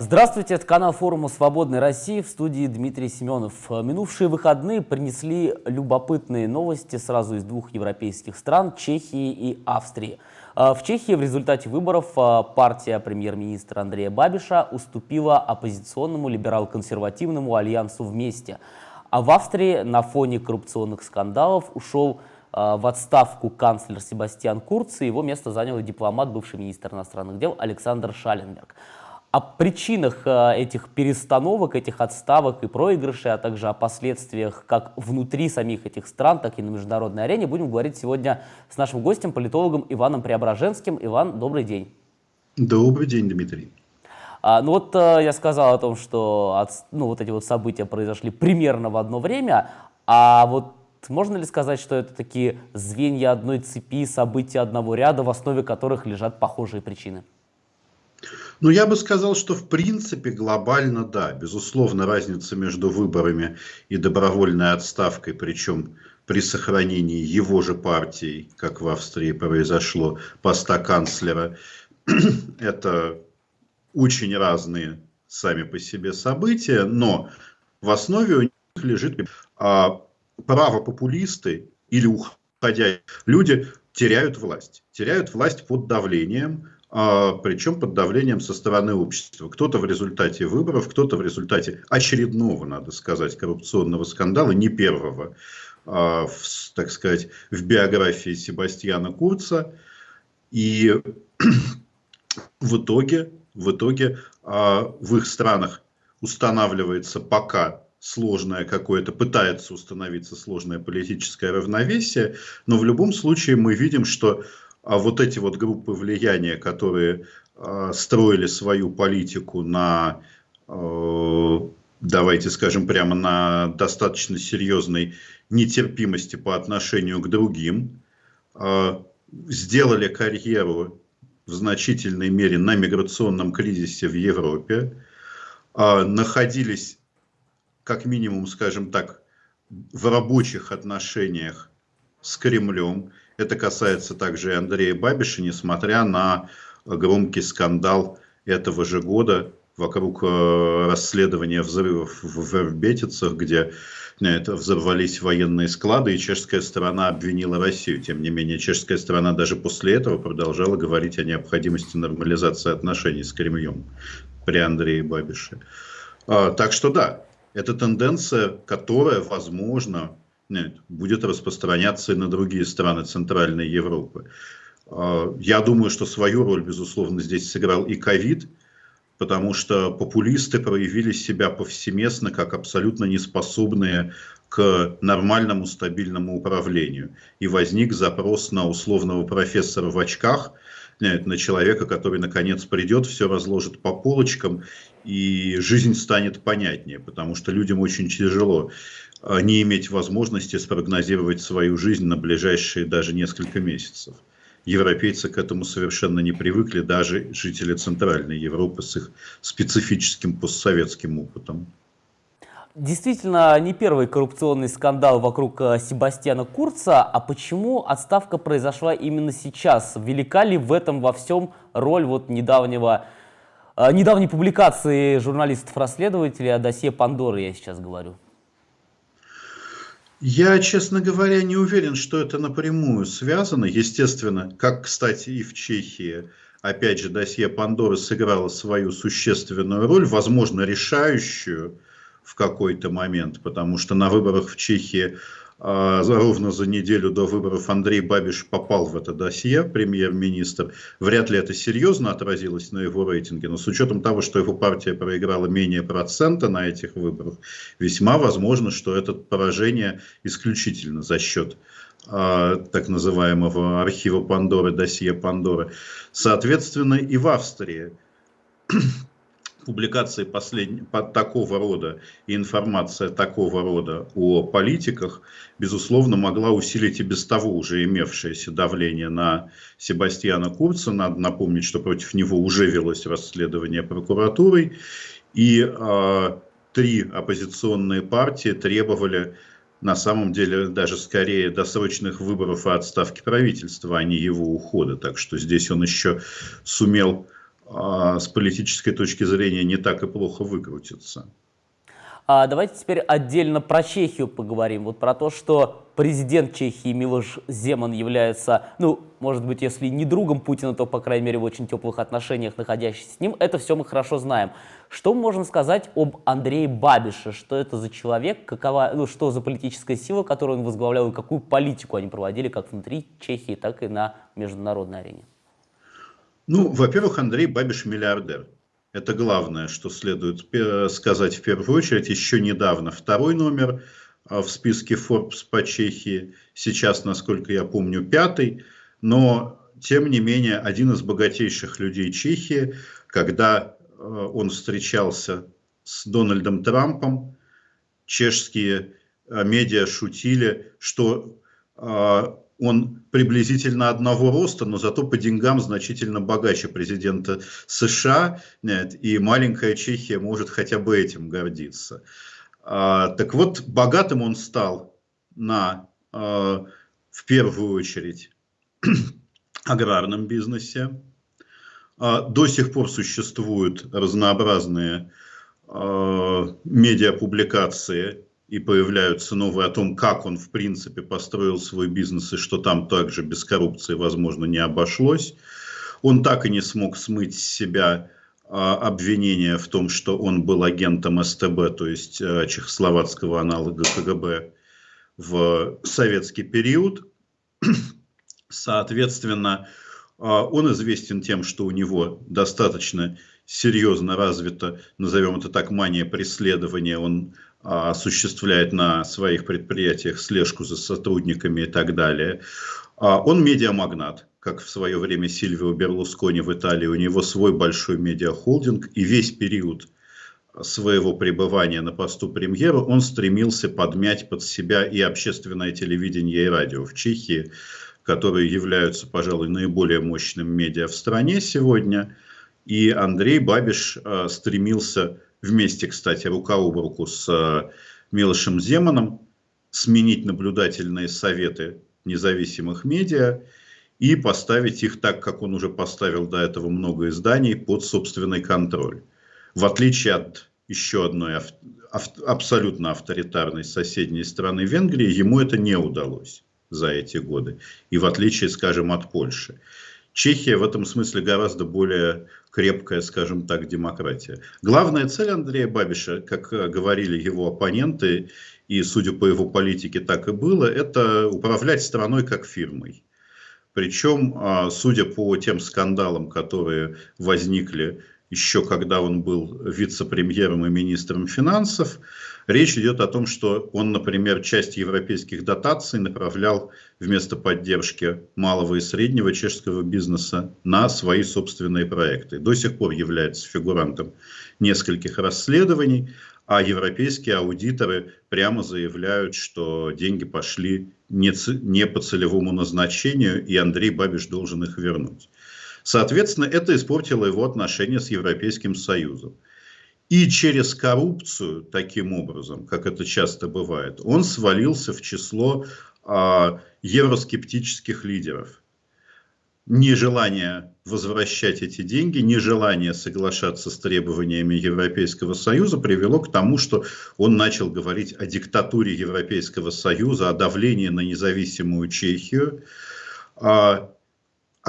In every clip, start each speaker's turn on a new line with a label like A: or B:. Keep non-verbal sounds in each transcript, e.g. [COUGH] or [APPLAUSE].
A: Здравствуйте, это канал форума «Свободной России» в студии Дмитрий Семенов. Минувшие выходные принесли любопытные новости сразу из двух европейских стран – Чехии и Австрии. А, в Чехии в результате выборов а, партия премьер-министра Андрея Бабиша уступила оппозиционному либерал-консервативному альянсу «Вместе». А в Австрии на фоне коррупционных скандалов ушел в отставку канцлер Себастьян Курц, и его место занял дипломат, бывший министр иностранных дел Александр Шаленберг о причинах э, этих перестановок, этих отставок и проигрышей, а также о последствиях как внутри самих этих стран, так и на международной арене будем говорить сегодня с нашим гостем, политологом Иваном Преображенским. Иван, добрый день.
B: Добрый день, Дмитрий.
A: А, ну вот э, я сказал о том, что от, ну, вот эти вот события произошли примерно в одно время, а вот можно ли сказать, что это такие звенья одной цепи, события одного ряда, в основе которых лежат похожие причины?
B: Ну, я бы сказал, что в принципе глобально да. Безусловно, разница между выборами и добровольной отставкой, причем при сохранении его же партии, как в Австрии произошло, поста канцлера, [CLEARS THROAT] это очень разные сами по себе события, но в основе у них лежит а, право популисты или уходя люди теряют власть. Теряют власть под давлением, причем под давлением со стороны общества. Кто-то в результате выборов, кто-то в результате очередного, надо сказать, коррупционного скандала, не первого, а, в, так сказать, в биографии Себастьяна Курца. И в итоге, в итоге а, в их странах устанавливается пока сложное какое-то, пытается установиться сложное политическое равновесие, но в любом случае мы видим, что а вот эти вот группы влияния, которые э, строили свою политику на, э, давайте скажем прямо, на достаточно серьезной нетерпимости по отношению к другим, э, сделали карьеру в значительной мере на миграционном кризисе в Европе, э, находились, как минимум, скажем так, в рабочих отношениях с Кремлем, это касается также и Андрея Бабиша, несмотря на громкий скандал этого же года вокруг э, расследования взрывов в Вербетицах, где э, это, взорвались военные склады, и чешская сторона обвинила Россию. Тем не менее, чешская сторона даже после этого продолжала говорить о необходимости нормализации отношений с Кремлем при Андрее Бабише. А, так что да, это тенденция, которая, возможно, будет распространяться и на другие страны Центральной Европы. А, я думаю, что свою роль, безусловно, здесь сыграл и ковид, потому что популисты проявили себя повсеместно как абсолютно неспособные к нормальному стабильному управлению. И возник запрос на условного профессора в очках, на человека, который наконец придет, все разложит по полочкам, и жизнь станет понятнее, потому что людям очень тяжело не иметь возможности спрогнозировать свою жизнь на ближайшие даже несколько месяцев. Европейцы к этому совершенно не привыкли, даже жители Центральной Европы с их специфическим постсоветским опытом.
A: Действительно, не первый коррупционный скандал вокруг э, Себастьяна Курца, а почему отставка произошла именно сейчас? Велика ли в этом во всем роль вот недавнего, э, недавней публикации журналистов-расследователей о досье Пандоры, я сейчас говорю?
B: Я, честно говоря, не уверен, что это напрямую связано. Естественно, как, кстати, и в Чехии, опять же, досье Пандоры сыграло свою существенную роль, возможно, решающую в какой-то момент, потому что на выборах в Чехии ровно за неделю до выборов Андрей Бабиш попал в это досье, премьер-министр. Вряд ли это серьезно отразилось на его рейтинге, но с учетом того, что его партия проиграла менее процента на этих выборах, весьма возможно, что это поражение исключительно за счет а, так называемого архива Пандоры, досье Пандоры. Соответственно, и в Австрии публикации последнего такого рода и информация такого рода о политиках, безусловно, могла усилить и без того уже имевшееся давление на Себастьяна Курца. Надо напомнить, что против него уже велось расследование прокуратурой. И э, три оппозиционные партии требовали на самом деле даже скорее досрочных выборов и отставки правительства, а не его ухода. Так что здесь он еще сумел а, с политической точки зрения не так и плохо выкрутится.
A: А давайте теперь отдельно про Чехию поговорим. Вот про то, что президент Чехии Милош Земан является, ну, может быть, если не другом Путина, то, по крайней мере, в очень теплых отношениях, находящийся с ним. Это все мы хорошо знаем. Что можем сказать об Андрее Бабише? Что это за человек, какова, ну, что за политическая сила, которую он возглавлял, и какую политику они проводили как внутри Чехии, так и на международной арене?
B: Ну, во-первых, Андрей Бабиш миллиардер. Это главное, что следует сказать в первую очередь. Еще недавно второй номер а, в списке Forbes по Чехии, сейчас, насколько я помню, пятый, но тем не менее один из богатейших людей Чехии, когда а, он встречался с Дональдом Трампом, чешские медиа шутили, что он приблизительно одного роста, но зато по деньгам значительно богаче президента США, нет, и маленькая Чехия может хотя бы этим гордиться. А, так вот, богатым он стал на, а, в первую очередь, [CLEARS THROAT] аграрном бизнесе. А, до сих пор существуют разнообразные а, медиапубликации и появляются новые о том, как он в принципе построил свой бизнес и что там также без коррупции, возможно, не обошлось. Он так и не смог смыть с себя а, обвинения в том, что он был агентом СТБ, то есть а, чехословацкого аналога КГБ в советский период. [CLEARS THROAT] Соответственно, а, он известен тем, что у него достаточно серьезно развита, назовем это так, мания преследования. Он осуществляет на своих предприятиях слежку за сотрудниками и так далее. А, он медиамагнат, как в свое время Сильвио Берлускони в Италии. У него свой большой медиахолдинг, и весь период своего пребывания на посту премьера он стремился подмять под себя и общественное телевидение, и радио в Чехии, которые являются, пожалуй, наиболее мощным медиа в стране сегодня. И Андрей Бабиш а, стремился вместе, кстати, рука об руку с э, Милошем Земаном, сменить наблюдательные советы независимых медиа и поставить их так, как он уже поставил до этого много изданий, под собственный контроль. В отличие от еще одной ав абсолютно авторитарной соседней страны Венгрии, ему это не удалось за эти годы. И в отличие, скажем, от Польши. Чехия в этом смысле гораздо более крепкая, скажем так, демократия. Главная цель Андрея Бабиша, как говорили его оппоненты, и судя по его политике так и было, это управлять страной как фирмой. Причем, а, судя по тем скандалам, которые возникли еще когда он был вице-премьером и министром финансов, речь идет о том, что он, например, часть европейских дотаций направлял вместо поддержки малого и среднего чешского бизнеса на свои собственные проекты. До сих пор является фигурантом нескольких расследований, а европейские аудиторы прямо заявляют, что деньги пошли не, не по целевому назначению, и Андрей Бабиш должен их вернуть. Соответственно, это испортило его отношения с Европейским Союзом. И через коррупцию, таким образом, как это часто бывает, он свалился в число а, евроскептических лидеров. Нежелание возвращать эти деньги, нежелание соглашаться с требованиями Европейского Союза привело к тому, что он начал говорить о диктатуре Европейского Союза, о давлении на независимую Чехию. А,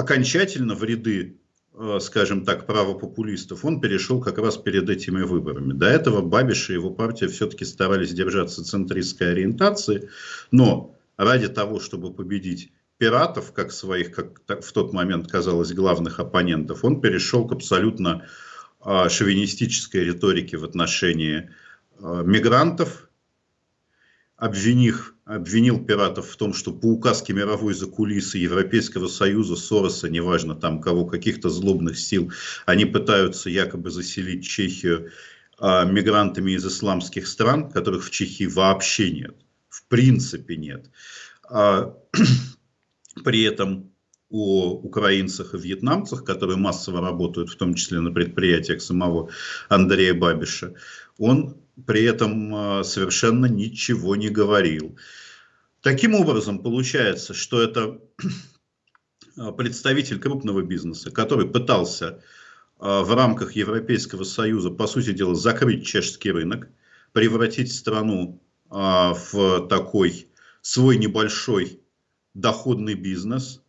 B: окончательно в ряды, э, скажем так, правопопулистов он перешел как раз перед этими выборами. До этого Бабиш и его партия все-таки старались держаться центристской ориентации, но ради того, чтобы победить пиратов, как своих, как в тот момент казалось, главных оппонентов, он перешел к абсолютно э, шовинистической риторике в отношении э, мигрантов, обвинив, обвинил пиратов в том, что по указке мировой закулисы Европейского Союза, Сороса, неважно там кого, каких-то злобных сил, они пытаются якобы заселить Чехию а, мигрантами из исламских стран, которых в Чехии вообще нет, в принципе нет. А, [CLEARS THROAT] при этом о украинцах и вьетнамцах, которые массово работают, в том числе на предприятиях самого Андрея Бабиша, он при этом а, совершенно ничего не говорил. Таким образом, получается, что это представитель крупного бизнеса, который пытался в рамках Европейского Союза, по сути дела, закрыть чешский рынок, превратить страну в такой свой небольшой доходный бизнес,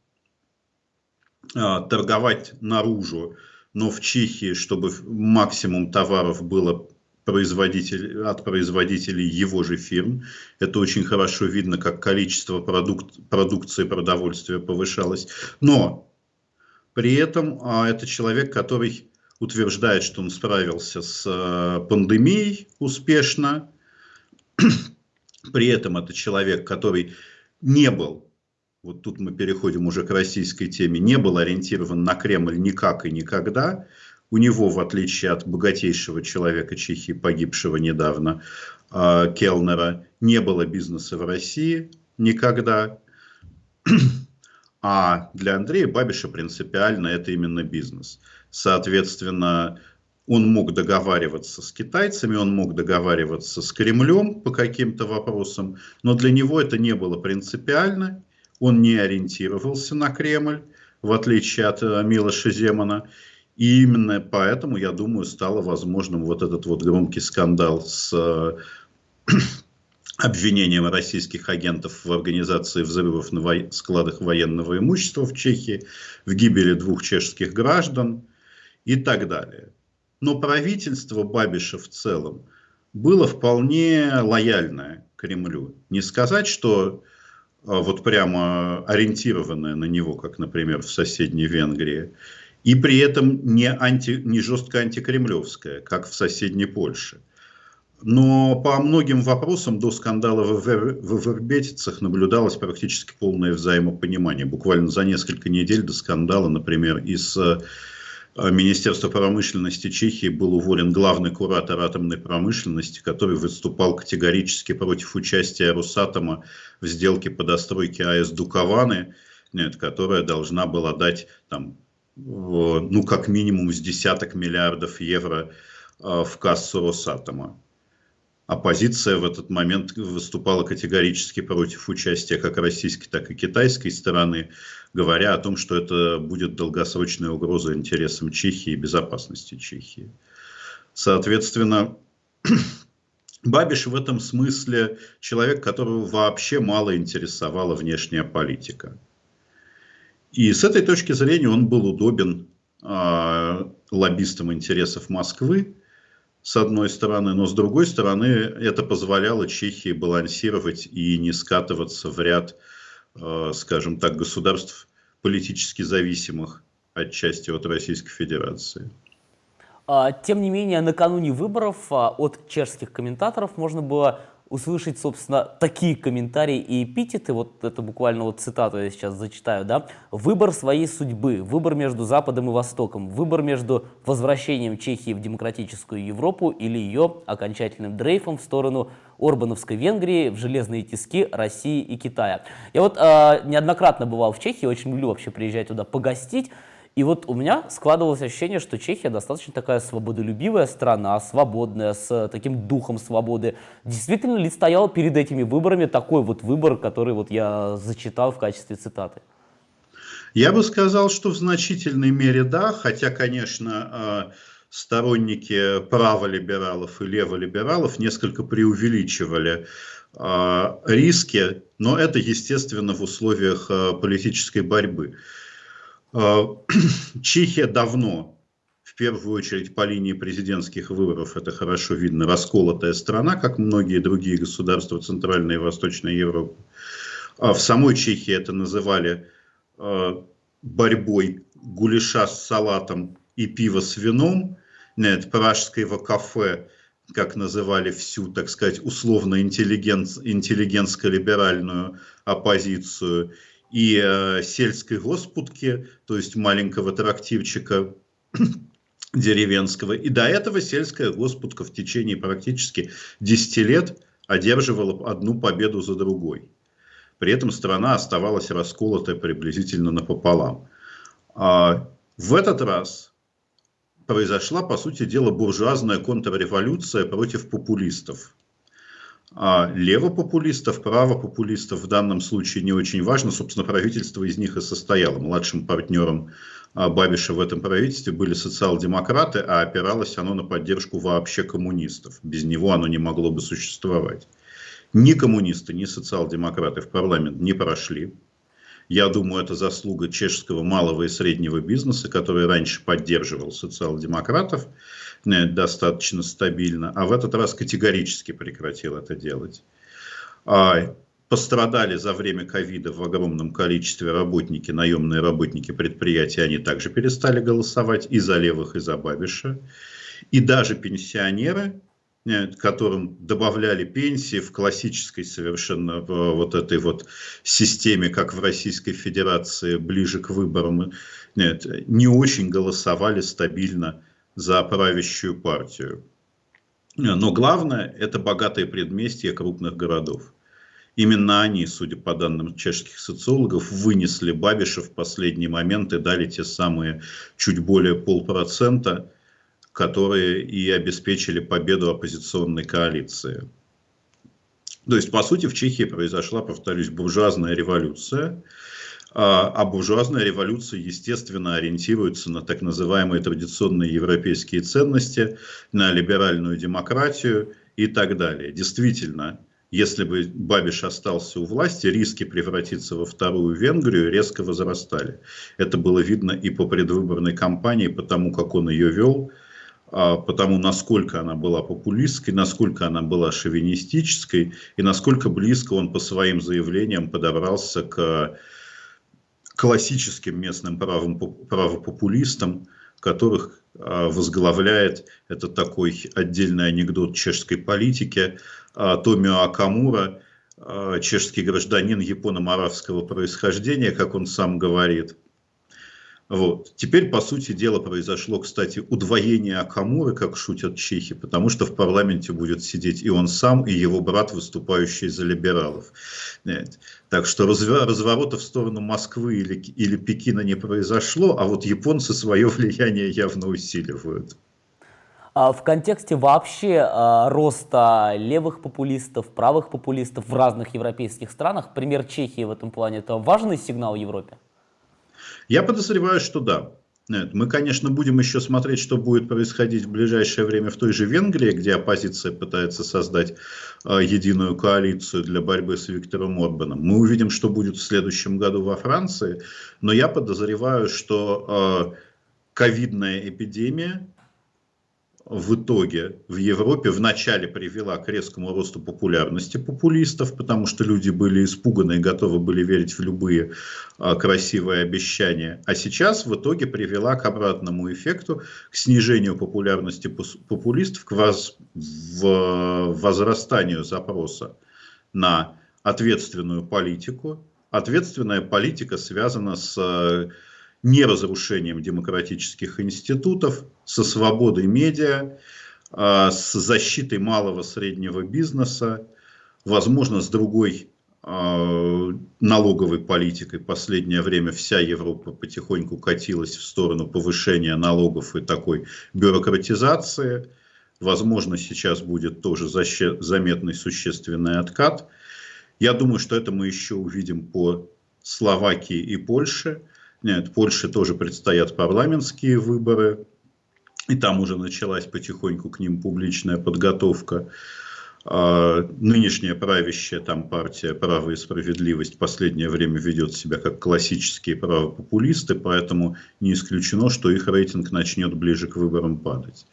B: торговать наружу, но в Чехии, чтобы максимум товаров было производитель, от производителей его же фирм. Это очень хорошо видно, как количество продукт, продукции продовольствия повышалось. Но при этом а, это человек, который утверждает, что он справился с а, пандемией успешно. При этом это человек, который не был, вот тут мы переходим уже к российской теме, не был ориентирован на Кремль никак и никогда. У него, в отличие от богатейшего человека Чехии, погибшего недавно, а, Келнера, не было бизнеса в России никогда. А для Андрея Бабиша принципиально это именно бизнес. Соответственно, он мог договариваться с китайцами, он мог договариваться с Кремлем по каким-то вопросам, но для него это не было принципиально, он не ориентировался на Кремль, в отличие от э, Милоша Земана. И именно поэтому, я думаю, стало возможным вот этот вот громкий скандал с э, [CLEARS THROAT] обвинением российских агентов в организации взрывов на во... складах военного имущества в Чехии, в гибели двух чешских граждан и так далее. Но правительство Бабиша в целом было вполне лояльное Кремлю. Не сказать, что э, вот прямо ориентированное на него, как, например, в соседней Венгрии, и при этом не, анти, не жестко антикремлевская, как в соседней Польше. Но по многим вопросам до скандала в, в Вербетицах наблюдалось практически полное взаимопонимание. Буквально за несколько недель до скандала, например, из э, Министерства промышленности Чехии был уволен главный куратор атомной промышленности, который выступал категорически против участия Росатома в сделке по достройке АЭС Дукованы, нет, которая должна была дать там, ну, как минимум с десяток миллиардов евро а, в кассу Росатома. Оппозиция в этот момент выступала категорически против участия как российской, так и китайской стороны, говоря о том, что это будет долгосрочная угроза интересам Чехии и безопасности Чехии. Соответственно, [CLEARS THROAT] Бабиш в этом смысле человек, которого вообще мало интересовала внешняя политика. И с этой точки зрения он был удобен э, лоббистам интересов Москвы, с одной стороны, но с другой стороны это позволяло Чехии балансировать и не скатываться в ряд, э, скажем так, государств политически зависимых отчасти от Российской Федерации.
A: А, тем не менее, накануне выборов от чешских комментаторов можно было услышать, собственно, такие комментарии и эпитеты, вот это буквально вот цитату я сейчас зачитаю, да, «Выбор своей судьбы, выбор между Западом и Востоком, выбор между возвращением Чехии в демократическую Европу или ее окончательным дрейфом в сторону Орбановской Венгрии, в железные тиски России и Китая». Я вот э, неоднократно бывал в Чехии, очень люблю вообще приезжать туда погостить, и вот у меня складывалось ощущение, что Чехия достаточно такая свободолюбивая страна, свободная, с таким духом свободы. Действительно ли стоял перед этими выборами такой вот выбор, который вот я зачитал в качестве цитаты?
B: Я бы сказал, что в значительной мере да, хотя, конечно, а, сторонники праволибералов и леволибералов несколько преувеличивали а, риски, но это, естественно, в условиях а, политической борьбы. Э, [CLEARS THROAT] Чехия давно, в первую очередь по линии президентских выборов, это хорошо видно, расколотая страна, как многие другие государства Центральной и Восточной Европы. А в самой Чехии это называли э, борьбой гуляша с салатом и пива с вином. Нет, пражского кафе, как называли всю, так сказать, условно интеллигентско-либеральную оппозицию и э, сельской госпудки, то есть маленького трактивчика [CLEARS THROAT] деревенского. И до этого сельская госпудка в течение практически 10 лет одерживала одну победу за другой. При этом страна оставалась расколотой приблизительно напополам. А в этот раз произошла, по сути дела, буржуазная контрреволюция против популистов. А левопопулистов, правопопулистов в данном случае не очень важно. Собственно, правительство из них и состояло. Младшим партнером а, Бабиша в этом правительстве были социал-демократы, а опиралось оно на поддержку вообще коммунистов. Без него оно не могло бы существовать. Ни коммунисты, ни социал-демократы в парламент не прошли. Я думаю, это заслуга чешского малого и среднего бизнеса, который раньше поддерживал социал-демократов э, достаточно стабильно, а в этот раз категорически прекратил это делать. А, пострадали за время ковида в огромном количестве работники, наемные работники предприятий, они также перестали голосовать и за левых, и за Бабиша. И даже пенсионеры, которым добавляли пенсии в классической совершенно э, вот этой вот системе, как в Российской Федерации, ближе к выборам, нет, не очень голосовали стабильно за правящую партию. Но главное, это богатые предместья крупных городов. Именно они, судя по данным чешских социологов, вынесли Бабиша в последний момент и дали те самые чуть более полпроцента, которые и обеспечили победу оппозиционной коалиции. То есть, по сути, в Чехии произошла, повторюсь, буржуазная революция, а, а буржуазная революция, естественно, ориентируется на так называемые традиционные европейские ценности, на либеральную демократию и так далее. Действительно, если бы Бабиш остался у власти, риски превратиться во вторую Венгрию резко возрастали. Это было видно и по предвыборной кампании, по тому, как он ее вел, потому насколько она была популистской, насколько она была шовинистической и насколько близко он по своим заявлениям подобрался к классическим местным правым, правопопулистам, которых а, возглавляет, это такой отдельный анекдот чешской политики, а, Томио Акамура, чешский гражданин японо-моравского происхождения, как он сам говорит – вот. Теперь, по сути дела, произошло, кстати, удвоение Акамуры, как шутят чехи, потому что в парламенте будет сидеть и он сам, и его брат, выступающий за либералов. Нет. Так что разворота в сторону Москвы или, или Пекина не произошло, а вот японцы свое [LAUGHS] влияние явно усиливают.
A: А в контексте вообще а, роста левых популистов, правых популистов в разных европейских странах, пример Чехии в этом плане, это важный сигнал Европе?
B: Я подозреваю, что да. Мы, конечно, будем еще смотреть, что будет происходить в ближайшее время в той же Венгрии, где оппозиция пытается создать э, единую коалицию для борьбы с Виктором Орбаном. Мы увидим, что будет в следующем году во Франции, но я подозреваю, что э, ковидная эпидемия в итоге в Европе вначале привела к резкому росту популярности популистов, потому что люди были испуганы и готовы были верить в любые а, красивые обещания. А сейчас в итоге привела к обратному эффекту, к снижению популярности популистов, к воз, в, возрастанию запроса на ответственную политику. Ответственная политика связана с не разрушением демократических институтов, со свободой медиа, а, с защитой малого среднего бизнеса, возможно, с другой а, налоговой политикой. Последнее время вся Европа потихоньку катилась в сторону повышения налогов и такой бюрократизации. Возможно, сейчас будет тоже заметный существенный откат. Я думаю, что это мы еще увидим по Словакии и Польше. Нет, Польше тоже предстоят парламентские выборы, и там уже началась потихоньку к ним публичная подготовка. А, нынешняя правящая там партия «Право и справедливость» в последнее время ведет себя как классические правопопулисты, поэтому не исключено, что их рейтинг начнет ближе к выборам падать.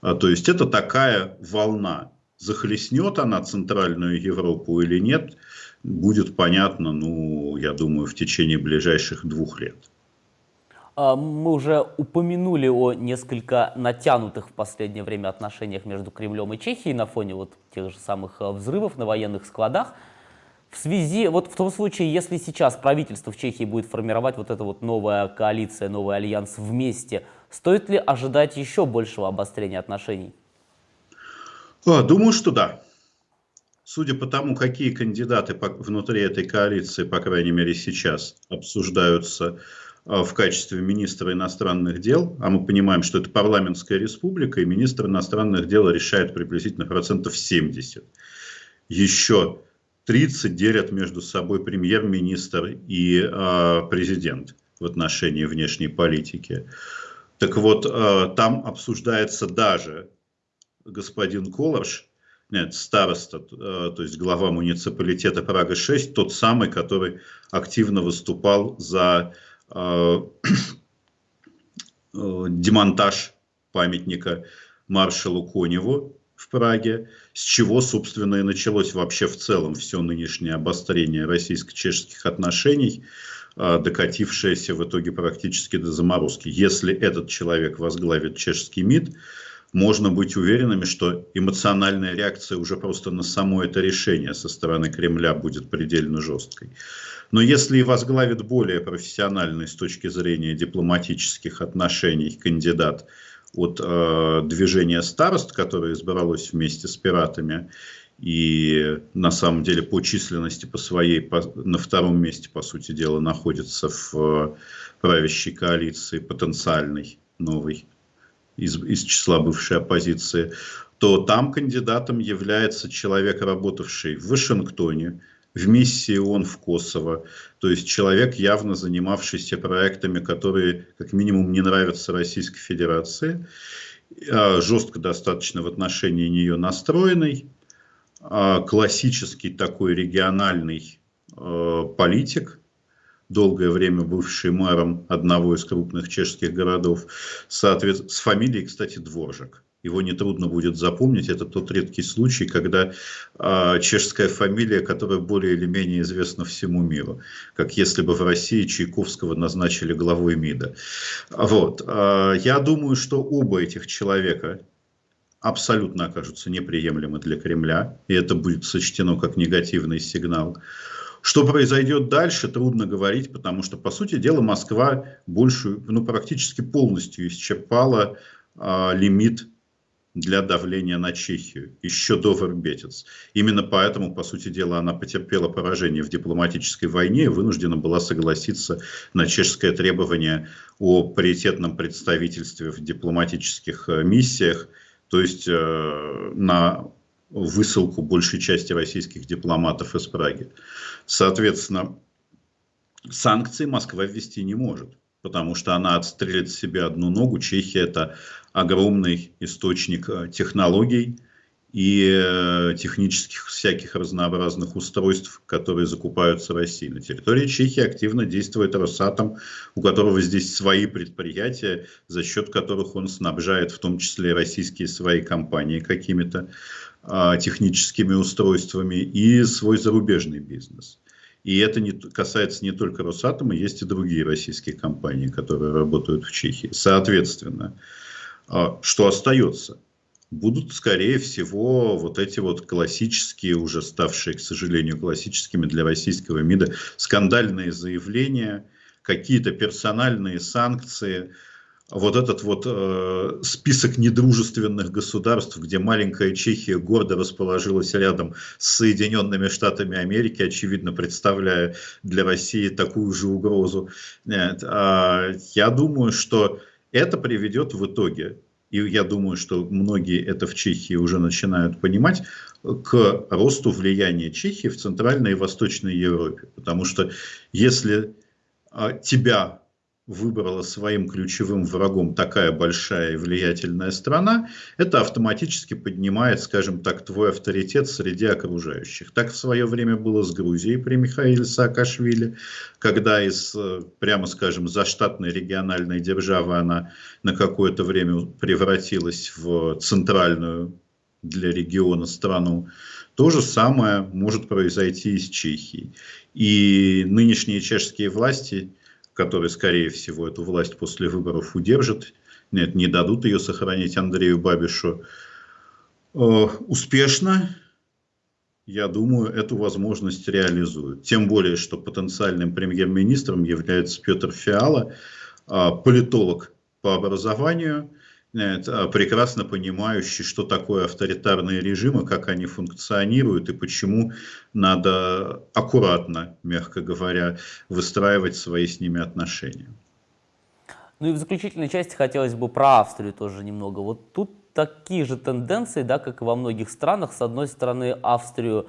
B: А, то есть это такая волна. Захлестнет она Центральную Европу или нет – будет понятно, ну, я думаю, в течение ближайших двух лет.
A: А, мы уже упомянули о несколько натянутых в последнее время отношениях между Кремлем и Чехией на фоне вот тех же самых а, взрывов на военных складах. В связи, вот в том случае, если сейчас правительство в Чехии будет формировать вот эта вот новая коалиция, новый альянс вместе, стоит ли ожидать еще большего обострения отношений?
B: А, думаю, что да судя по тому, какие кандидаты внутри этой коалиции, по крайней мере сейчас, обсуждаются а, в качестве министра иностранных дел, а мы понимаем, что это парламентская республика, и министр иностранных дел решает приблизительно процентов 70. Еще 30 делят между собой премьер-министр и э, президент. в отношении внешней политики. Так вот, там обсуждается даже господин Колорш, нет, староста, то есть глава муниципалитета Прага-6, тот самый, который активно выступал за демонтаж памятника маршалу Коневу в Праге, с чего, собственно, и началось вообще в целом все нынешнее обострение российско-чешских отношений, докатившееся в итоге практически до заморозки. Если этот человек возглавит чешский МИД, можно быть уверенными, что эмоциональная реакция уже просто на само это решение со стороны Кремля будет предельно жесткой. Но если и возглавит более профессиональный с точки зрения дипломатических отношений кандидат от э, движения старост, которое избралось вместе с пиратами, и на самом деле по численности по своей по, на втором месте, по сути дела, находится в э, правящей коалиции потенциальной новой из, из числа бывшей оппозиции, то там кандидатом является человек, работавший в Вашингтоне, в миссии ООН в Косово. То есть человек, явно занимавшийся проектами, которые как минимум не нравятся Российской Федерации, а, жестко достаточно в отношении нее настроенный, а, классический такой региональный а, политик, долгое время бывший мэром одного из крупных чешских городов, соответственно, с фамилией, кстати, Дворжик его нетрудно будет запомнить. Это тот редкий случай, когда э, чешская фамилия, которая более или менее известна всему миру. Как если бы в России Чайковского назначили главой МИДа. Вот. Э, я думаю, что оба этих человека абсолютно окажутся неприемлемы для Кремля. И это будет сочтено как негативный сигнал. Что произойдет дальше, трудно говорить, потому что, по сути дела, Москва большую, ну, практически полностью исчерпала э, лимит для давления на Чехию еще до Вербетец. Именно поэтому, по сути дела, она потерпела поражение в дипломатической войне и вынуждена была согласиться на чешское требование о паритетном представительстве в дипломатических э, миссиях, то есть э, на высылку большей части российских дипломатов из Праги. Соответственно, санкции Москва ввести не может потому что она отстрелит себе одну ногу. Чехия – это огромный источник э, технологий и э, технических всяких разнообразных устройств, которые закупаются в России. На территории Чехии активно действует Росатом, у которого здесь свои предприятия, за счет которых он снабжает в том числе российские свои компании какими-то техническими устройствами и свой зарубежный бизнес. И это не, касается не только Росатома, есть и другие российские компании, которые работают в Чехии. Соответственно, а, что остается? Будут, скорее всего, вот эти вот классические, уже ставшие, к сожалению, классическими для российского МИДа, скандальные заявления, какие-то персональные санкции – вот этот вот э, список недружественных государств, где маленькая Чехия гордо расположилась рядом с Соединенными Штатами Америки, очевидно представляя для России такую же угрозу. Нет, э, я думаю, что это приведет в итоге, и я думаю, что многие это в Чехии уже начинают понимать, к росту влияния Чехии в Центральной и Восточной Европе. Потому что если э, тебя выбрала своим ключевым врагом такая большая и влиятельная страна, это автоматически поднимает, скажем так, твой авторитет среди окружающих. Так в свое время было с Грузией при Михаиле Саакашвили, когда из, э, прямо скажем, заштатной региональной державы она на какое-то время превратилась в центральную для региона страну. То же самое может произойти и с Чехией. И нынешние чешские власти которые, скорее всего, эту власть после выборов удержат, нет, не дадут ее сохранить Андрею Бабишу, э, успешно, я думаю, эту возможность реализуют. Тем более, что потенциальным премьер-министром является Петр Фиала, э, политолог по образованию, а, прекрасно понимающий, что такое авторитарные режимы, как они функционируют и почему надо аккуратно, мягко говоря, выстраивать свои с ними отношения.
A: Ну и в заключительной части хотелось бы про Австрию тоже немного. Вот тут такие же тенденции, да, как и во многих странах. С одной стороны, Австрию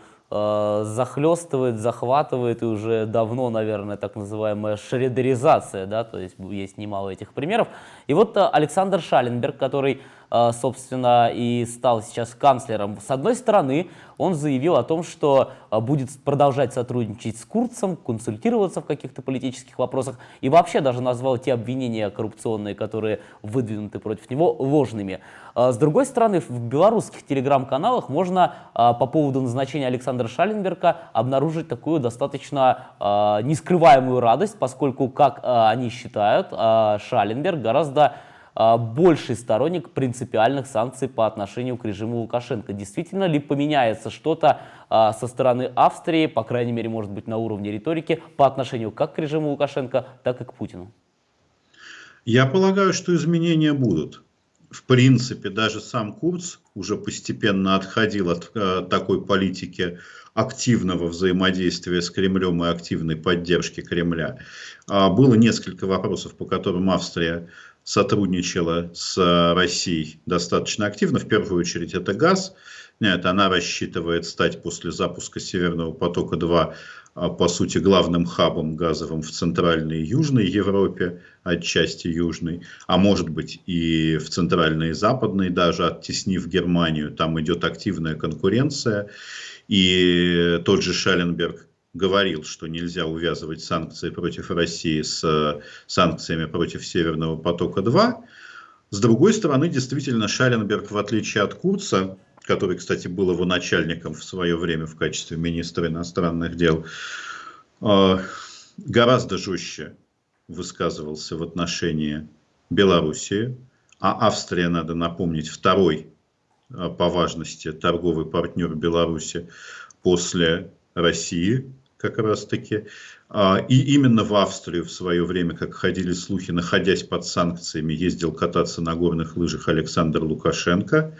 A: захлестывает, захватывает и уже давно, наверное, так называемая шредеризация, да, то есть есть немало этих примеров. И вот э, Александр Шаленберг, который Э, собственно, и стал сейчас канцлером. С одной стороны, он заявил о том, что э, будет продолжать сотрудничать с Курцем, консультироваться в каких-то политических вопросах, и вообще даже назвал те обвинения коррупционные, которые выдвинуты против него, ложными. Э, с другой стороны, в белорусских телеграм-каналах можно по поводу назначения Александра Шаленберга обнаружить такую достаточно нескрываемую радость, поскольку, как они считают, Шаленберг гораздо а, больший сторонник принципиальных санкций по отношению к режиму Лукашенко. Действительно ли поменяется что-то а, со стороны Австрии, по крайней мере, может быть, на уровне риторики, по отношению как к режиму Лукашенко, так и к Путину?
B: Я полагаю, что изменения будут. В принципе, даже сам Курц уже постепенно отходил от э, такой политики активного взаимодействия с Кремлем и активной поддержки Кремля. А, было несколько вопросов, по которым Австрия сотрудничала с э, Россией достаточно активно. В первую очередь это газ. Нет, она рассчитывает стать после запуска Северного потока-2 э, по сути главным хабом газовым в Центральной и Южной Европе, отчасти Южной, а может быть и в Центральной и Западной, даже оттеснив Германию. Там идет активная конкуренция. И тот же Шелленберг говорил, что нельзя увязывать санкции против России с э, санкциями против Северного потока-2. С другой стороны, действительно, Шаленберг, в отличие от Курца, который, кстати, был его начальником в свое время в качестве министра иностранных дел, э, гораздо жестче высказывался в отношении Белоруссии, а Австрия, надо напомнить, второй э, по важности торговый партнер Беларуси после России, как раз таки. А, и именно в Австрию в свое время, как ходили слухи, находясь под санкциями, ездил кататься на горных лыжах Александр Лукашенко.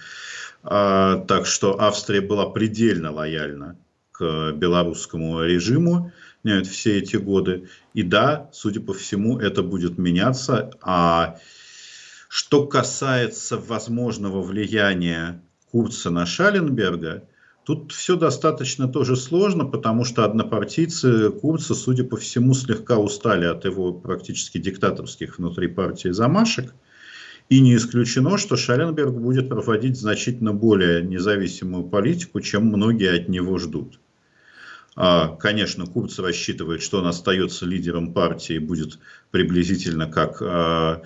B: А, так что Австрия была предельно лояльна к белорусскому режиму все эти годы. И да, судя по всему, это будет меняться. А что касается возможного влияния Курца на Шаленберга, Тут все достаточно тоже сложно, потому что однопартийцы Курца, судя по всему, слегка устали от его практически диктаторских внутри партии замашек. И не исключено, что Шаленберг будет проводить значительно более независимую политику, чем многие от него ждут. А, конечно, Курц рассчитывает, что он остается лидером партии, будет приблизительно как а,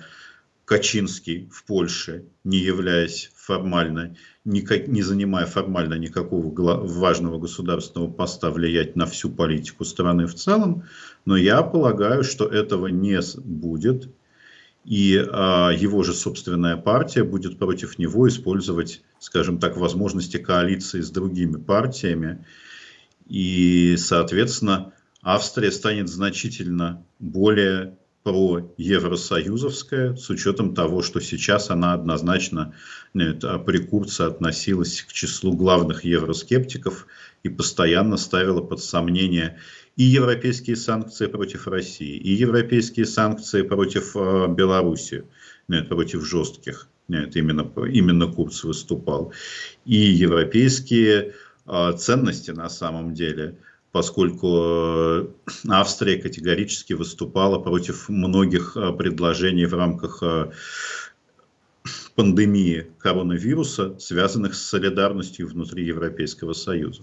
B: Качинский в Польше, не являясь формально, не, не занимая формально никакого важного государственного поста, влиять на всю политику страны в целом. Но я полагаю, что этого не будет. И а, его же собственная партия будет против него использовать, скажем так, возможности коалиции с другими партиями. И, соответственно, Австрия станет значительно более про евросоюзовская, с учетом того, что сейчас она однозначно нет, а при Курце относилась к числу главных евроскептиков и постоянно ставила под сомнение и европейские санкции против России, и европейские санкции против э, Беларуси, нет, против жестких. Нет, именно, именно Курц выступал. И европейские э, ценности на самом деле – поскольку э, Австрия категорически выступала против многих э, предложений в рамках э, пандемии коронавируса, связанных с солидарностью внутри Европейского Союза.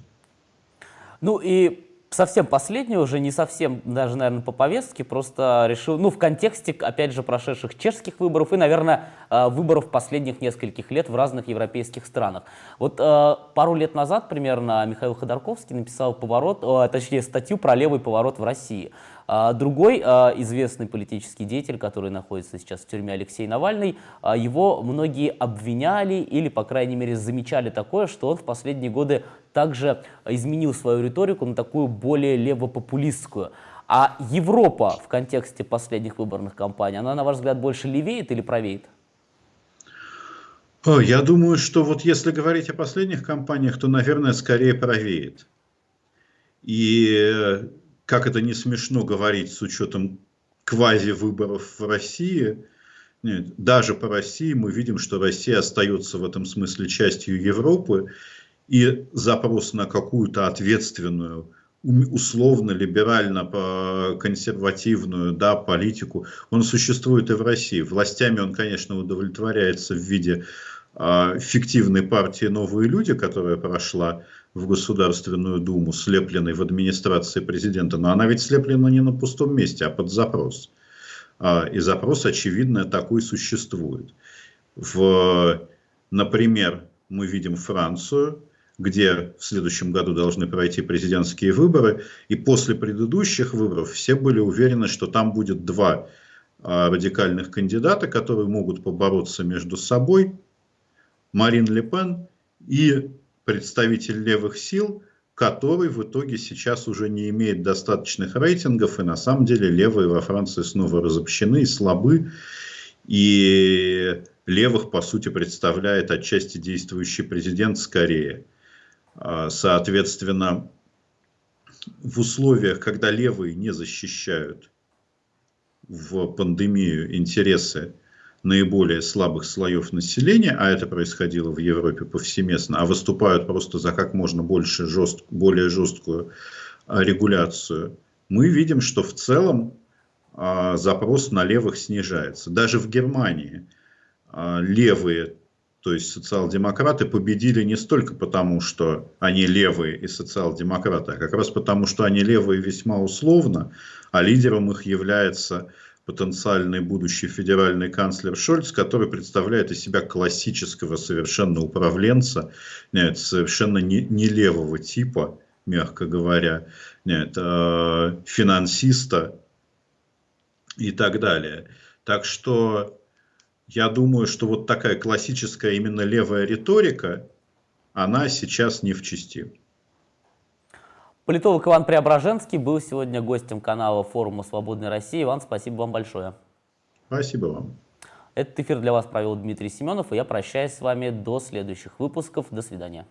A: Ну и совсем последнее, уже не совсем даже, наверное, по повестке, просто решил, ну, в контексте, опять же, прошедших чешских выборов и, наверное, э, выборов последних нескольких лет в разных европейских странах. Вот э, пару лет назад примерно Михаил Ходорковский написал поворот, э, точнее, статью про левый поворот в России. А, другой а, известный политический деятель, который находится сейчас в тюрьме, Алексей Навальный, а, его многие обвиняли или, по крайней мере, замечали такое, что он в последние годы также изменил свою риторику на такую более левопопулистскую. А Европа в контексте последних выборных кампаний, она, на ваш взгляд, больше левеет или правеет?
B: Я думаю, что вот если говорить о последних кампаниях, то, наверное, скорее правеет. И как это не смешно говорить с учетом квази-выборов в России, нет, даже по России мы видим, что Россия остается в этом смысле частью Европы, и запрос на какую-то ответственную, условно-либерально-консервативную да, политику, он существует и в России. Властями он, конечно, удовлетворяется в виде э, фиктивной партии «Новые люди», которая прошла в Государственную Думу, слепленной в администрации президента. Но она ведь слеплена не на пустом месте, а под запрос. Э, и запрос, очевидно, такой существует. В, например, мы видим Францию, где в следующем году должны пройти президентские выборы, и после предыдущих выборов все были уверены, что там будет два а, радикальных кандидата, которые могут побороться между собой, Марин Ле Пен и представитель левых сил, который в итоге сейчас уже не имеет достаточных рейтингов, и на самом деле левые во Франции снова разобщены и слабы, и левых, по сути, представляет отчасти действующий президент скорее. А, соответственно, в условиях, когда левые не защищают в пандемию интересы наиболее слабых слоев населения, а это происходило в Европе повсеместно, а выступают просто за как можно больше жест, более жесткую а, регуляцию, мы видим, что в целом а, запрос на левых снижается. Даже в Германии левые то есть социал-демократы победили не столько потому, что они левые и социал-демократы, а как раз потому, что они левые весьма условно, а лидером их является потенциальный будущий федеральный канцлер Шольц, который представляет из себя классического совершенно управленца, нет, совершенно не, не левого типа, мягко говоря, нет, э, финансиста и так далее. Так что я думаю, что вот такая классическая именно левая риторика, она сейчас не в чести.
A: Политолог Иван Преображенский был сегодня гостем канала форума «Свободной России». Иван, спасибо вам большое.
B: Спасибо вам.
A: Этот эфир для вас провел Дмитрий Семенов, и я прощаюсь с вами до следующих выпусков. До свидания.